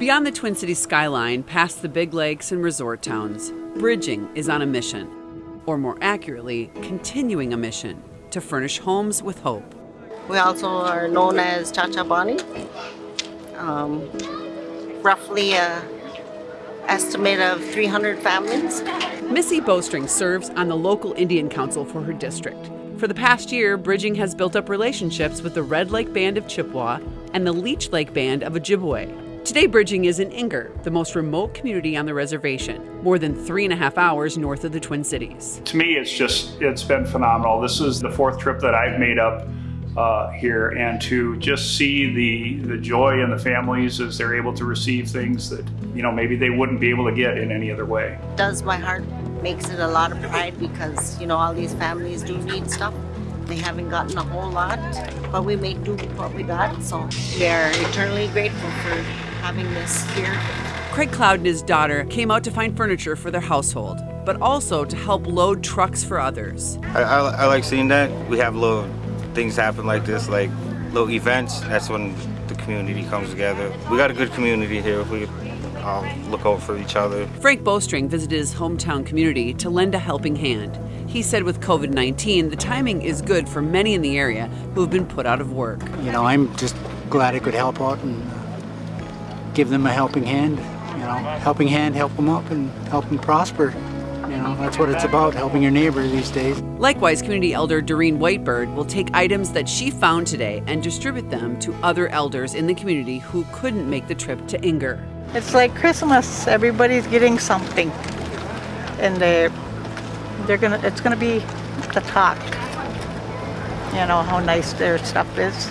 Beyond the Twin Cities skyline, past the big lakes and resort towns, Bridging is on a mission, or more accurately, continuing a mission to furnish homes with hope. We also are known as Chacha Bani. Um, roughly a estimate of 300 families. Missy Bowstring serves on the local Indian Council for her district. For the past year, Bridging has built up relationships with the Red Lake Band of Chippewa and the Leech Lake Band of Ojibwe. Today, Bridging is in Inger, the most remote community on the reservation, more than three and a half hours north of the Twin Cities. To me, it's just, it's been phenomenal. This is the fourth trip that I've made up uh, here and to just see the, the joy in the families as they're able to receive things that, you know, maybe they wouldn't be able to get in any other way. Does my heart makes it a lot of pride because, you know, all these families do need stuff. They haven't gotten a whole lot, but we make do with what we got. So we are eternally grateful for having this here. Craig Cloud and his daughter came out to find furniture for their household, but also to help load trucks for others. I, I, I like seeing that. We have little things happen like this, like little events. That's when the community comes together. We got a good community here. We all look out for each other. Frank Bowstring visited his hometown community to lend a helping hand. He said with COVID 19, the timing is good for many in the area who have been put out of work. You know, I'm just glad I could help out and uh, give them a helping hand. You know, helping hand, help them up and help them prosper. You know, that's what it's about, helping your neighbor these days. Likewise, community elder Doreen Whitebird will take items that she found today and distribute them to other elders in the community who couldn't make the trip to Inger. It's like Christmas. Everybody's getting something, and they're, they're gonna. It's gonna be the talk. You know how nice their stuff is,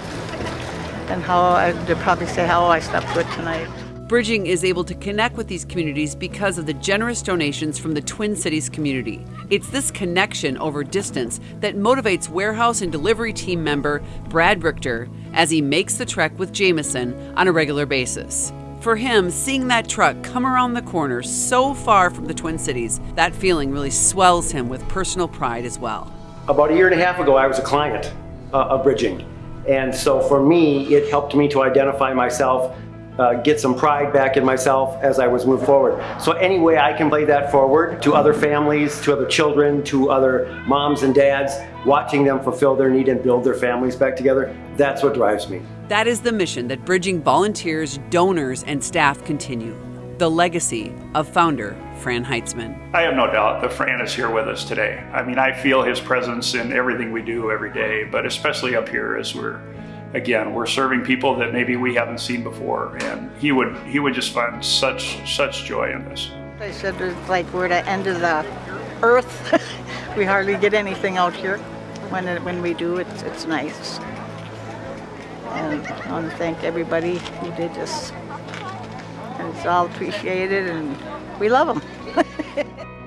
and how I, they'll probably say how I slept good tonight. Bridging is able to connect with these communities because of the generous donations from the Twin Cities community. It's this connection over distance that motivates warehouse and delivery team member Brad Richter as he makes the trek with Jameson on a regular basis. For him, seeing that truck come around the corner so far from the Twin Cities, that feeling really swells him with personal pride as well. About a year and a half ago, I was a client uh, of Bridging. And so for me, it helped me to identify myself uh, get some pride back in myself as I was moved forward. So any way I can play that forward to other families, to other children, to other moms and dads, watching them fulfill their need and build their families back together, that's what drives me. That is the mission that Bridging volunteers, donors, and staff continue. The legacy of founder Fran Heitzman. I have no doubt that Fran is here with us today. I mean, I feel his presence in everything we do every day, but especially up here as we're again, we're serving people that maybe we haven't seen before, and he would he would just find such such joy in this. They said it's like we're at the end of the earth. we hardly get anything out here. When it, when we do, it's it's nice. And I want to thank everybody who did this. And it's all appreciated, and we love them.